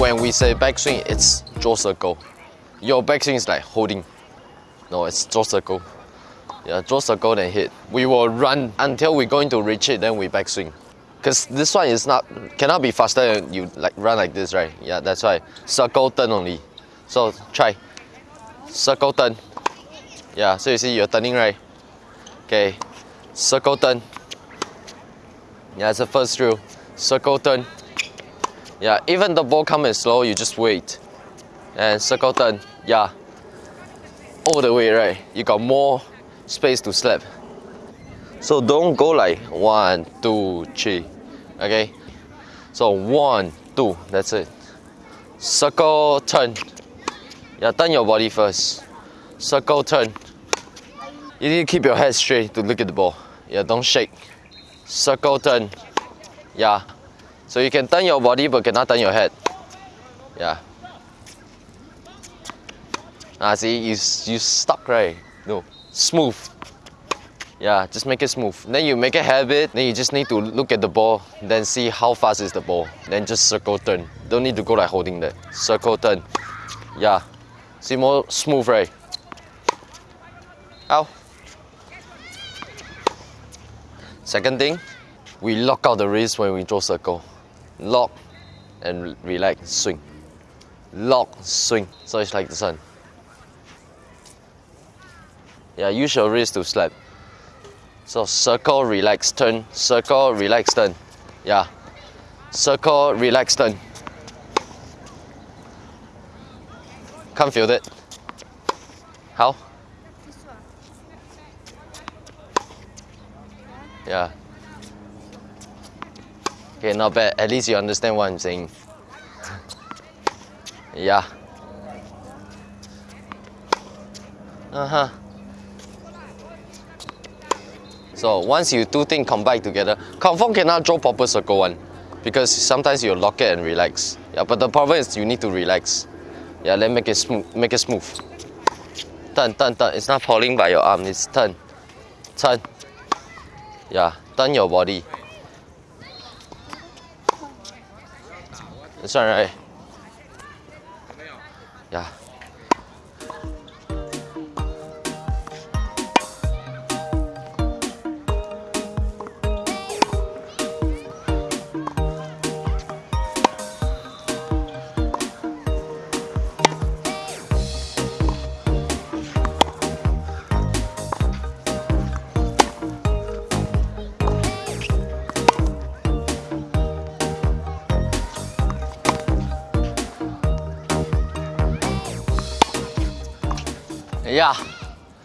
when we say backswing, it's draw circle. Your backswing is like holding. No, it's draw circle. Yeah, draw circle then hit. We will run until we're going to reach it, then we backswing. Cause this one is not cannot be faster than you like run like this, right? Yeah, that's why. Circle turn only. So try. Circle turn. Yeah, so you see you're turning right. Okay. Circle turn. Yeah, it's the first drill. Circle turn. Yeah, even the ball comes slow, you just wait. And circle turn. Yeah. All the way, right? You got more space to slap. So don't go like one, two, three. Okay? So one, two, that's it. Circle turn. Yeah, turn your body first. Circle turn. You need to keep your head straight to look at the ball. Yeah, don't shake. Circle turn. Yeah. So you can turn your body but cannot turn your head. Yeah. Ah, see, you, you stuck, right? No. Smooth. Yeah, just make it smooth. Then you make a habit, then you just need to look at the ball, then see how fast is the ball. Then just circle turn. Don't need to go like holding that. Circle turn. Yeah. See more smooth, right? Ow. Second thing, we lock out the wrist when we draw circle. Lock and relax, swing. Lock, swing. So it's like this one. Yeah, use your wrist to slap. So circle, relax, turn. Circle, relax, turn. Yeah. Circle, relax, turn. Can't feel it. How? Yeah. Okay, not bad. At least you understand what I'm saying. yeah. Uh-huh. So once you two things combine together, confirm cannot draw proper circle one. Because sometimes you lock it and relax. Yeah, but the problem is you need to relax. Yeah, let make it smooth make it smooth. Turn, turn, turn. It's not falling by your arm, it's turn. Turn. Yeah, turn your body. This one right? Yeah. Yeah,